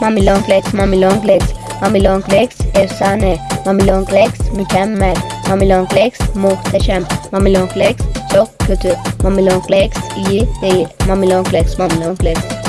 Mommy long legs, mommy long legs. mommy long legs efsane. Mommy long legs mükemmel. Mommy long legs muhteşem. Mommy long legs çok kötü. Mommy long legs iyi değil. Mommy long legs, mommy long legs.